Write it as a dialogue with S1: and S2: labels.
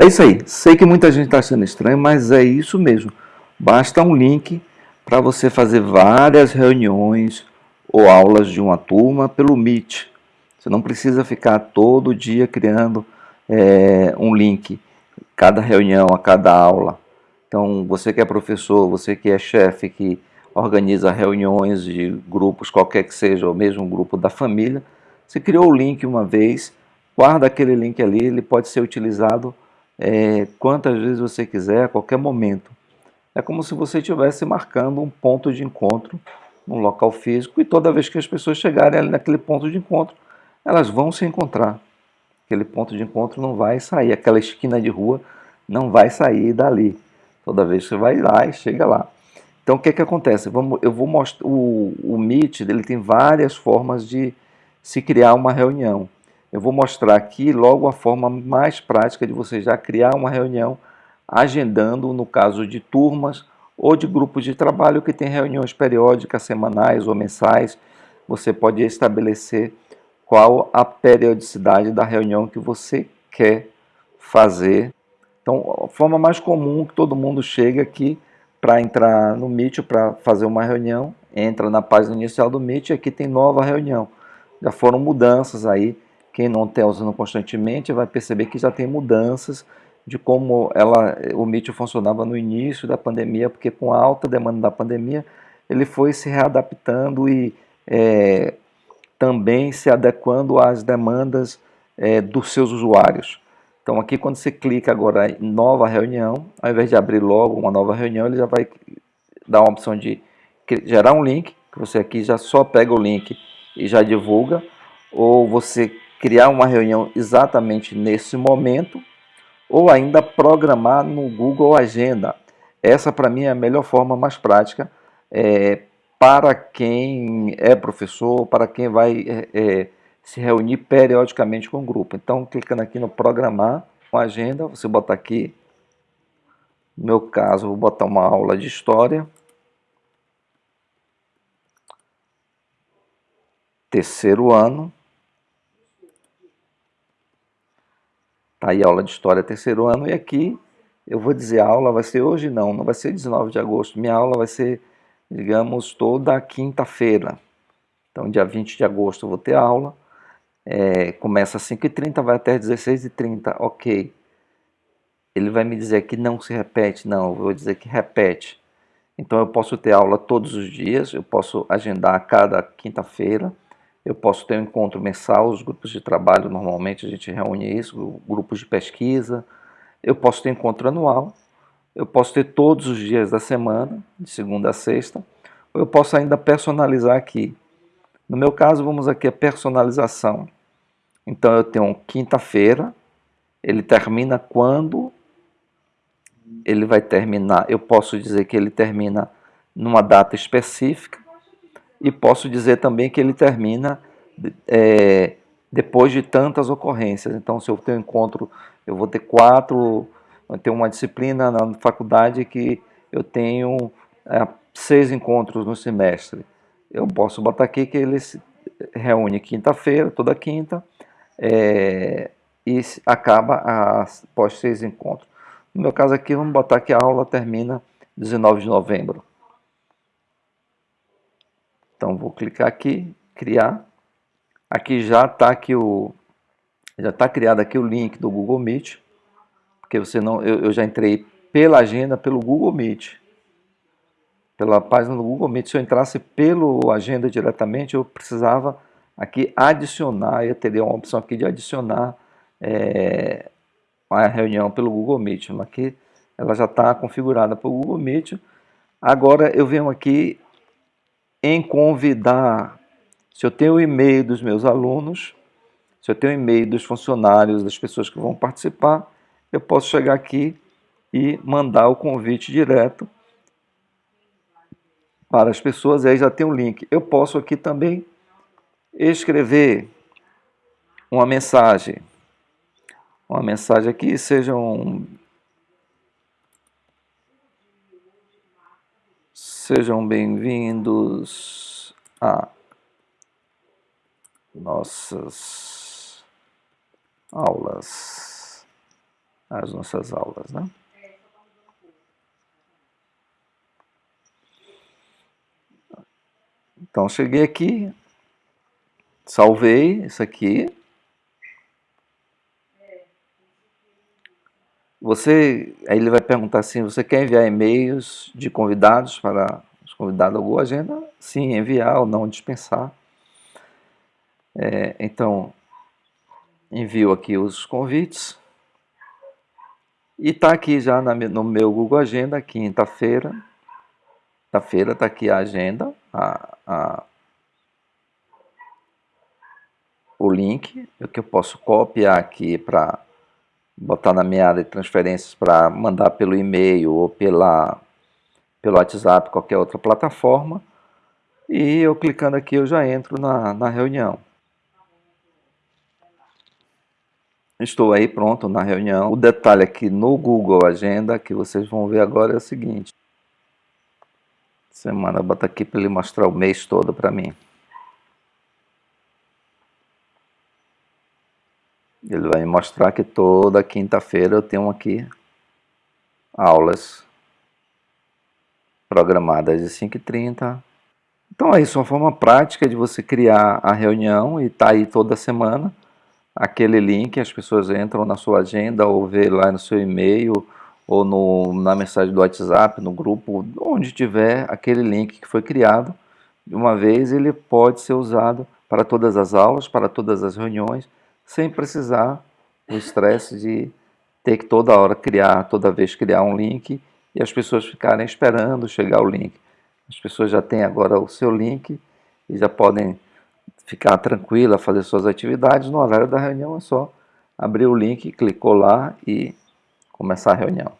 S1: É isso aí. Sei que muita gente está achando estranho, mas é isso mesmo. Basta um link para você fazer várias reuniões ou aulas de uma turma pelo Meet. Você não precisa ficar todo dia criando é, um link, cada reunião, a cada aula. Então, você que é professor, você que é chefe, que organiza reuniões de grupos, qualquer que seja, ou mesmo um grupo da família, você criou o link uma vez, guarda aquele link ali, ele pode ser utilizado é, quantas vezes você quiser, a qualquer momento. É como se você estivesse marcando um ponto de encontro num local físico e toda vez que as pessoas chegarem ali naquele ponto de encontro, elas vão se encontrar. Aquele ponto de encontro não vai sair, aquela esquina de rua não vai sair dali. Toda vez que você vai lá e chega lá. Então o que, que acontece? Vamos, eu vou mostrar o, o Meet, ele tem várias formas de se criar uma reunião. Eu vou mostrar aqui logo a forma mais prática de você já criar uma reunião, agendando, no caso de turmas ou de grupos de trabalho que tem reuniões periódicas, semanais ou mensais. Você pode estabelecer qual a periodicidade da reunião que você quer fazer. Então, a forma mais comum que todo mundo chega aqui para entrar no Meet para fazer uma reunião, entra na página inicial do Meet e aqui tem nova reunião. Já foram mudanças aí quem não está usando constantemente vai perceber que já tem mudanças de como ela, o Meet funcionava no início da pandemia, porque com a alta demanda da pandemia, ele foi se readaptando e é, também se adequando às demandas é, dos seus usuários. Então aqui quando você clica agora em nova reunião, ao invés de abrir logo uma nova reunião, ele já vai dar uma opção de gerar um link, que você aqui já só pega o link e já divulga, ou você criar uma reunião exatamente nesse momento, ou ainda programar no Google Agenda. Essa, para mim, é a melhor forma mais prática é, para quem é professor, para quem vai é, é, se reunir periodicamente com o grupo. Então, clicando aqui no Programar com Agenda, você bota aqui, no meu caso, vou botar uma aula de História. Terceiro ano. Tá aí a aula de História terceiro ano e aqui eu vou dizer a aula vai ser hoje não, não vai ser 19 de agosto, minha aula vai ser, digamos, toda quinta-feira. Então dia 20 de agosto eu vou ter aula, é, começa às 5h30, vai até 16h30, ok. Ele vai me dizer que não se repete, não, eu vou dizer que repete. Então eu posso ter aula todos os dias, eu posso agendar cada quinta-feira, eu posso ter um encontro mensal, os grupos de trabalho, normalmente a gente reúne isso, grupos de pesquisa. Eu posso ter encontro anual, eu posso ter todos os dias da semana, de segunda a sexta, ou eu posso ainda personalizar aqui. No meu caso, vamos aqui a personalização. Então eu tenho quinta-feira, ele termina quando ele vai terminar. Eu posso dizer que ele termina numa data específica, e posso dizer também que ele termina é, depois de tantas ocorrências. Então, se eu tenho encontro, eu vou ter quatro, eu tenho uma disciplina na faculdade que eu tenho é, seis encontros no semestre. Eu posso botar aqui que ele se reúne quinta-feira, toda quinta, é, e acaba após seis encontros. No meu caso aqui, vamos botar que a aula termina 19 de novembro. Então vou clicar aqui, criar. Aqui já está aqui o já está criado aqui o link do Google Meet, porque você não eu, eu já entrei pela agenda pelo Google Meet. Pela página do Google Meet, se eu entrasse pelo agenda diretamente, eu precisava aqui adicionar, eu teria uma opção aqui de adicionar é, a reunião pelo Google Meet. Mas aqui ela já está configurada para o Google Meet. Agora eu venho aqui em convidar. Se eu tenho o e-mail dos meus alunos, se eu tenho o e-mail dos funcionários, das pessoas que vão participar, eu posso chegar aqui e mandar o convite direto para as pessoas, aí já tem o um link. Eu posso aqui também escrever uma mensagem. Uma mensagem aqui, seja um Sejam bem-vindos a nossas aulas as nossas aulas, né? Então, cheguei aqui, salvei isso aqui. Você, aí ele vai perguntar assim, você quer enviar e-mails de convidados para os convidados ao Google Agenda? Sim, enviar ou não dispensar. É, então, envio aqui os convites. E está aqui já na, no meu Google Agenda, quinta-feira. Quinta-feira está aqui a agenda, a, a, o link, que eu posso copiar aqui para botar na minha área de transferências para mandar pelo e-mail ou pela, pelo WhatsApp, qualquer outra plataforma. E eu clicando aqui eu já entro na, na reunião. Estou aí pronto na reunião. O detalhe aqui no Google Agenda que vocês vão ver agora é o seguinte. Semana, bota aqui para ele mostrar o mês todo para mim. Ele vai mostrar que toda quinta-feira eu tenho aqui aulas programadas de 5h30. Então é isso, uma forma prática de você criar a reunião e estar tá aí toda semana. Aquele link, as pessoas entram na sua agenda ou vê lá no seu e-mail ou no, na mensagem do WhatsApp, no grupo, onde tiver aquele link que foi criado, de uma vez ele pode ser usado para todas as aulas, para todas as reuniões, sem precisar do estresse de ter que toda hora criar, toda vez criar um link e as pessoas ficarem esperando chegar o link. As pessoas já têm agora o seu link e já podem ficar tranquila, fazer suas atividades, no horário da reunião é só abrir o link, clicou lá e começar a reunião.